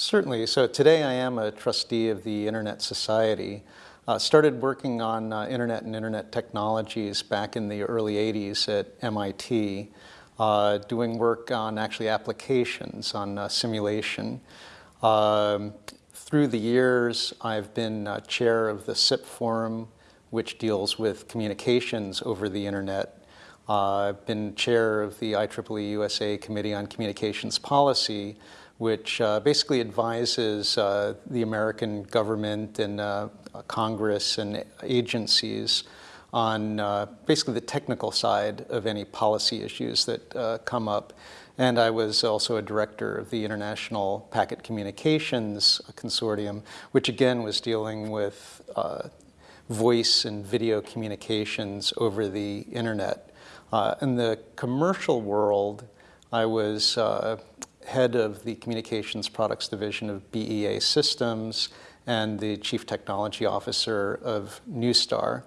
Certainly. So today I am a trustee of the Internet Society. Uh, started working on uh, internet and internet technologies back in the early 80s at MIT, uh, doing work on actually applications, on uh, simulation. Um, through the years, I've been uh, chair of the SIP Forum, which deals with communications over the internet. Uh, I've been chair of the IEEE USA Committee on Communications Policy, which uh, basically advises uh, the American government and uh, Congress and agencies on uh, basically the technical side of any policy issues that uh, come up. And I was also a director of the International Packet Communications Consortium, which again was dealing with uh, voice and video communications over the internet. in the commercial world, I was head of the Communications Products Division of BEA Systems and the Chief Technology Officer of Neustar.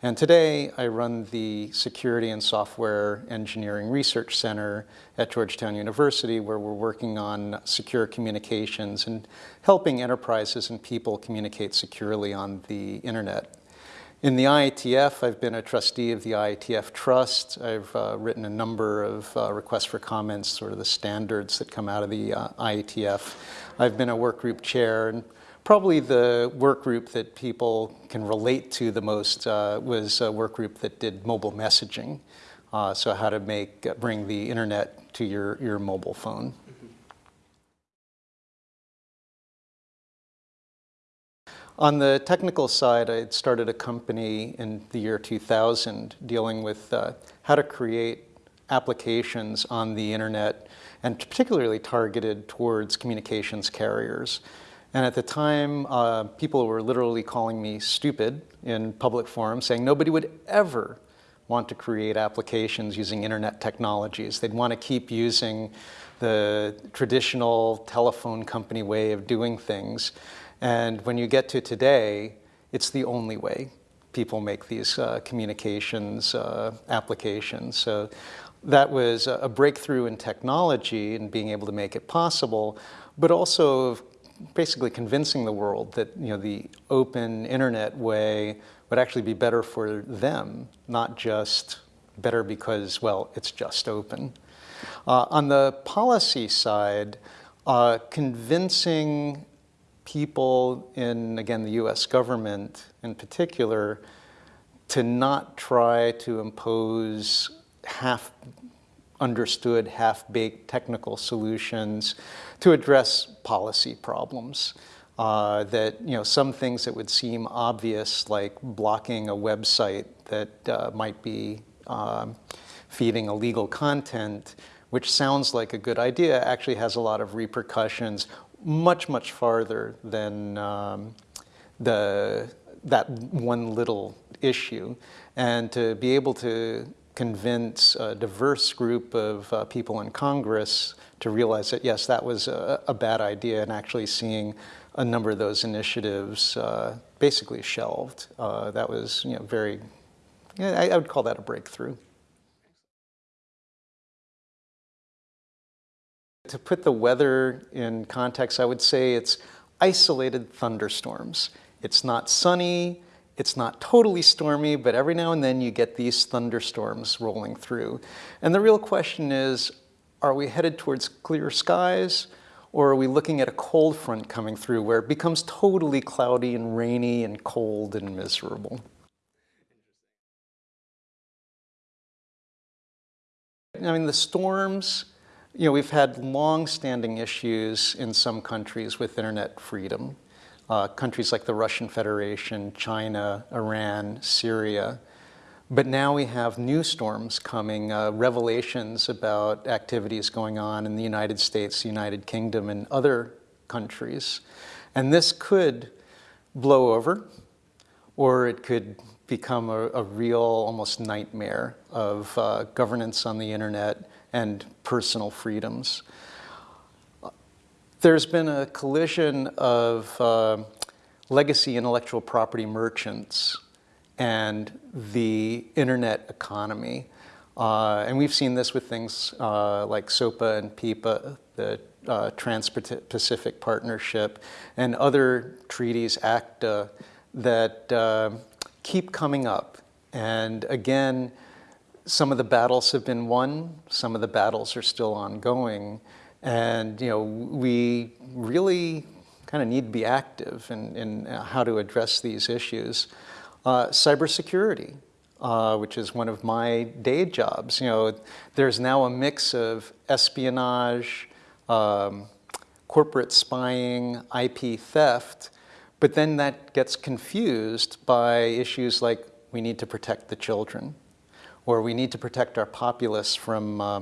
And today I run the Security and Software Engineering Research Center at Georgetown University where we're working on secure communications and helping enterprises and people communicate securely on the internet. In the IETF, I've been a trustee of the IETF Trust. I've uh, written a number of uh, requests for comments, sort of the standards that come out of the uh, IETF. I've been a work group chair, and probably the work group that people can relate to the most uh, was a work group that did mobile messaging. Uh, so how to make, uh, bring the internet to your, your mobile phone. On the technical side, I started a company in the year 2000 dealing with uh, how to create applications on the internet and particularly targeted towards communications carriers. And at the time, uh, people were literally calling me stupid in public forums, saying nobody would ever want to create applications using internet technologies. They'd want to keep using the traditional telephone company way of doing things. And when you get to today, it's the only way people make these uh, communications uh, applications. So that was a breakthrough in technology and being able to make it possible, but also basically convincing the world that you know the open internet way would actually be better for them, not just better because, well, it's just open. Uh, on the policy side, uh, convincing people in, again, the US government in particular, to not try to impose half understood, half-baked technical solutions to address policy problems. Uh, that you know some things that would seem obvious, like blocking a website that uh, might be um, feeding illegal content, which sounds like a good idea, actually has a lot of repercussions much, much farther than um, the, that one little issue. And to be able to convince a diverse group of uh, people in Congress to realize that, yes, that was a, a, bad idea and actually seeing a number of those initiatives uh, basically shelved. Uh, that was you know, very, I, I would call that a breakthrough. To put the weather in context, I would say it's isolated thunderstorms. It's not sunny, it's not totally stormy, but every now and then you get these thunderstorms rolling through. And the real question is, are we headed towards clear skies or are we looking at a cold front coming through where it becomes totally cloudy and rainy and cold and miserable? I mean, the storms you know, we've had long-standing issues in some countries with internet freedom. Uh, countries like the Russian Federation, China, Iran, Syria. But now we have new storms coming, uh, revelations about activities going on in the United States, the United Kingdom, and other countries. And this could blow over, or it could become a, a real, almost nightmare of uh, governance on the internet and personal freedoms. There's been a collision of uh, legacy intellectual property merchants and the internet economy. Uh, and we've seen this with things uh, like SOPA and PIPA, the uh, Trans-Pacific Partnership, and other treaties, ACTA, that uh, keep coming up. And again, some of the battles have been won, some of the battles are still ongoing. And you know, we really kind of need to be active in, in how to address these issues. Uh, cybersecurity, uh, which is one of my day jobs. You know, there's now a mix of espionage, um, corporate spying, IP theft, but then that gets confused by issues like we need to protect the children, or we need to protect our populace from uh,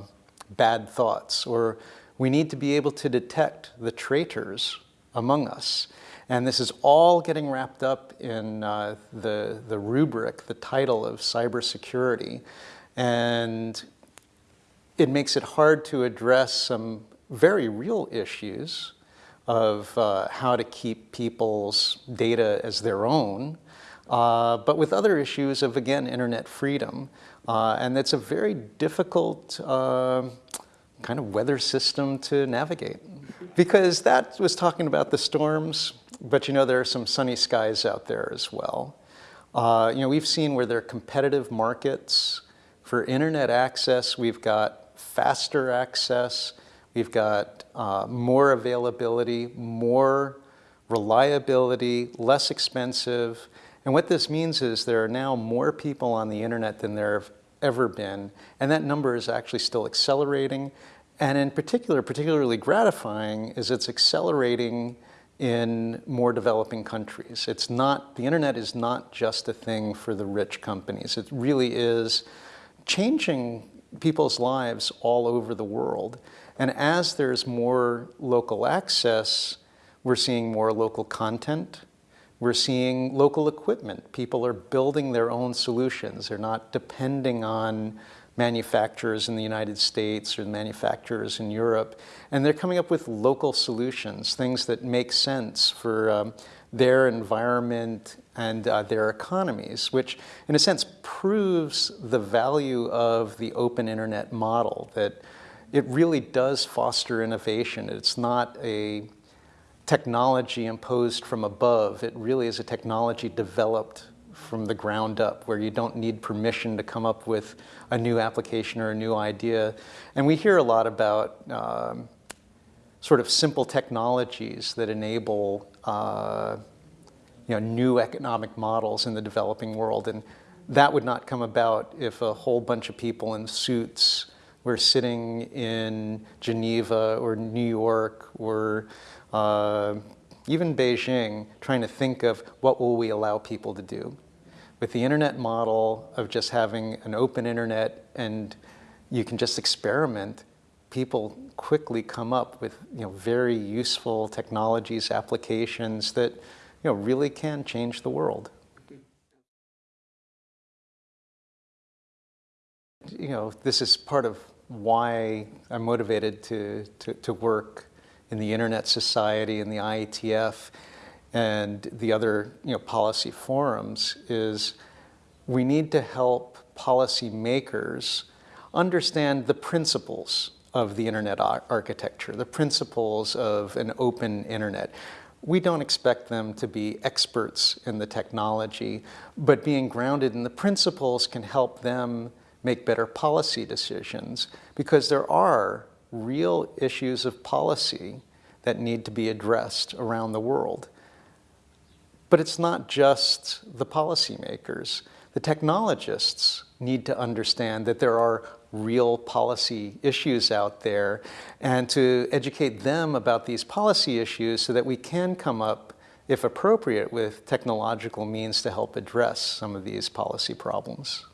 bad thoughts, or we need to be able to detect the traitors among us. And this is all getting wrapped up in uh, the, the rubric, the title of cybersecurity. And it makes it hard to address some very real issues of uh, how to keep people's data as their own, uh, but with other issues of, again, internet freedom. Uh, and it's a very difficult uh, kind of weather system to navigate. Because that was talking about the storms, but you know, there are some sunny skies out there as well. Uh, you know, we've seen where there are competitive markets. For internet access, we've got faster access, we've got uh, more availability, more reliability, less expensive. And what this means is there are now more people on the internet than there have ever been. And that number is actually still accelerating. And in particular, particularly gratifying is it's accelerating in more developing countries. It's not, the internet is not just a thing for the rich companies. It really is changing people's lives all over the world. And as there's more local access, we're seeing more local content. We're seeing local equipment. People are building their own solutions. They're not depending on manufacturers in the United States or manufacturers in Europe. And they're coming up with local solutions, things that make sense for um, their environment and uh, their economies, which in a sense proves the value of the open internet model, that it really does foster innovation. It's not a technology imposed from above. It really is a technology developed from the ground up where you don't need permission to come up with a new application or a new idea. And we hear a lot about um, sort of simple technologies that enable uh, you know, new economic models in the developing world. And that would not come about if a whole bunch of people in suits were sitting in Geneva or New York or uh, even Beijing trying to think of what will we allow people to do with the internet model of just having an open internet and you can just experiment, people quickly come up with you know, very useful technologies, applications that you know, really can change the world. You know, this is part of why I'm motivated to, to, to work in the Internet Society and the IETF and the other you know, policy forums is we need to help policymakers understand the principles of the internet architecture, the principles of an open internet. We don't expect them to be experts in the technology, but being grounded in the principles can help them make better policy decisions because there are real issues of policy that need to be addressed around the world. But it's not just the policymakers. The technologists need to understand that there are real policy issues out there and to educate them about these policy issues so that we can come up, if appropriate, with technological means to help address some of these policy problems.